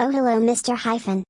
Oh hello Mr. Hyphen.